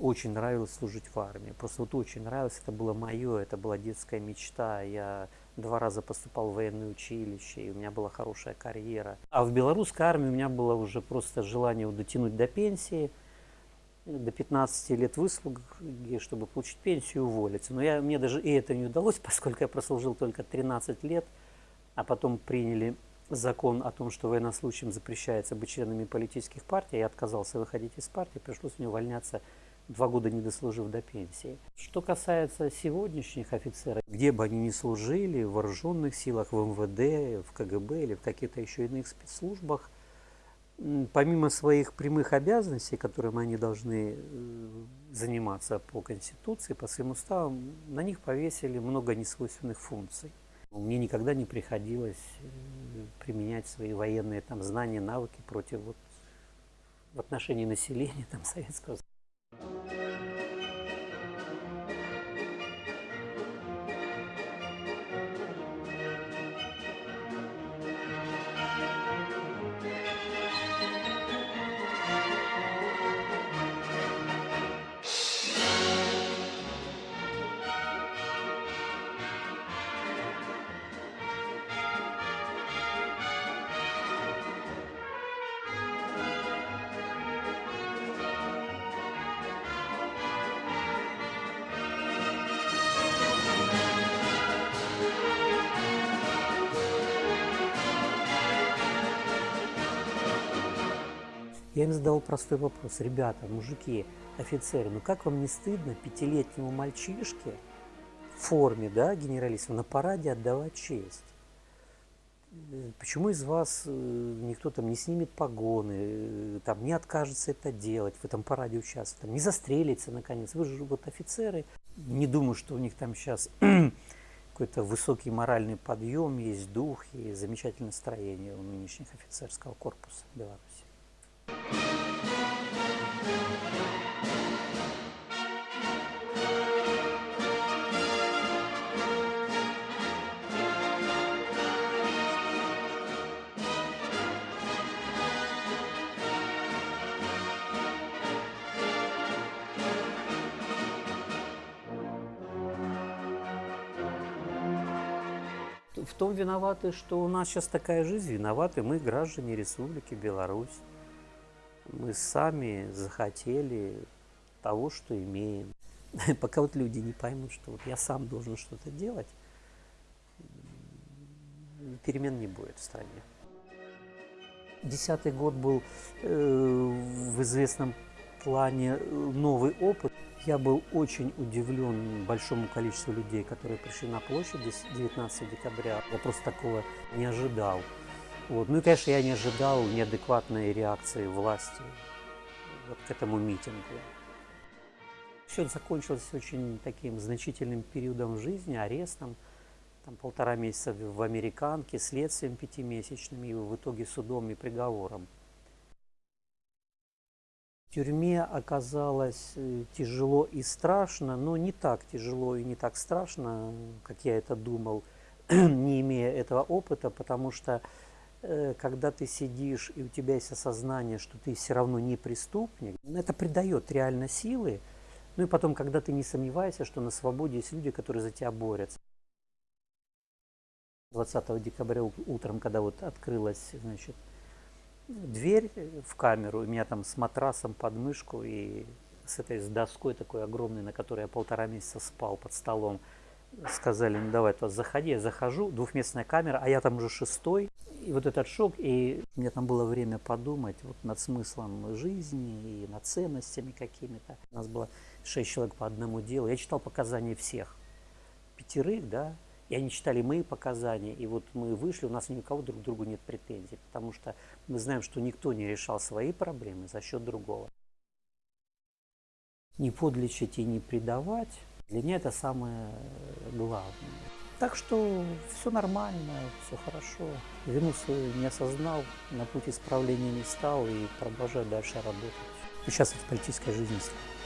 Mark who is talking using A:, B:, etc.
A: Очень нравилось служить в армии. Просто вот очень нравилось, это было мое, это была детская мечта. Я два раза поступал в военное училище, и у меня была хорошая карьера. А в белорусской армии у меня было уже просто желание дотянуть до пенсии, до 15 лет выслуги, чтобы получить пенсию и уволиться. Но я, мне даже и это не удалось, поскольку я прослужил только 13 лет, а потом приняли закон о том, что военнослужащим запрещается быть членами политических партий, я отказался выходить из партии, пришлось мне увольняться два года не дослужив до пенсии. Что касается сегодняшних офицеров, где бы они ни служили, в вооруженных силах, в МВД, в КГБ или в каких-то еще иных спецслужбах, помимо своих прямых обязанностей, которыми они должны э, заниматься по Конституции, по своим уставам, на них повесили много несвойственных функций. Мне никогда не приходилось э, применять свои военные там, знания, навыки против вот, в отношении населения там, Советского Я им задал простой вопрос. Ребята, мужики, офицеры, ну как вам не стыдно пятилетнему мальчишке в форме, да, генералиссима, на параде отдавать честь? Почему из вас э, никто там не снимет погоны, э, там не откажется это делать, в этом параде участвовать, там, не застрелится наконец? Вы же вот офицеры. Не думаю, что у них там сейчас какой-то высокий моральный подъем, есть дух и замечательное настроение у нынешних офицерского корпуса Беларуси. В том виноваты, что у нас сейчас такая жизнь, виноваты мы, граждане Республики Беларусь. Мы сами захотели того, что имеем. Пока вот люди не поймут, что вот я сам должен что-то делать, перемен не будет в стране. Десятый год был э, в известном плане э, новый опыт. Я был очень удивлен большому количеству людей, которые пришли на площадь 19 декабря. Я просто такого не ожидал. Вот. Ну и, конечно, я не ожидал неадекватной реакции власти вот к этому митингу. Все закончилось очень таким значительным периодом жизни, арестом, там полтора месяца в американке, следствием пятимесячным и в итоге судом и приговором. В тюрьме оказалось э, тяжело и страшно, но не так тяжело и не так страшно, как я это думал, не имея этого опыта, потому что когда ты сидишь и у тебя есть осознание, что ты все равно не преступник, это придает реально силы. Ну и потом, когда ты не сомневаешься, что на свободе есть люди, которые за тебя борются. 20 декабря утром, когда вот открылась, значит, дверь в камеру, у меня там с матрасом под мышку и с этой с доской такой огромной, на которой я полтора месяца спал под столом. Сказали, ну давай, то заходи, я захожу, двухместная камера, а я там уже шестой. И вот этот шок, и у меня там было время подумать вот над смыслом жизни и над ценностями какими-то. У нас было шесть человек по одному делу. Я читал показания всех, пятерых, да, и они читали мои показания, и вот мы вышли, у нас ни у кого друг к другу нет претензий, потому что мы знаем, что никто не решал свои проблемы за счет другого. Не подлечить и не предавать, для меня это самое главное. Так что все нормально, все хорошо. Вину свою не осознал, на путь исправления не стал и продолжаю дальше работать. Сейчас в политической жизни стал.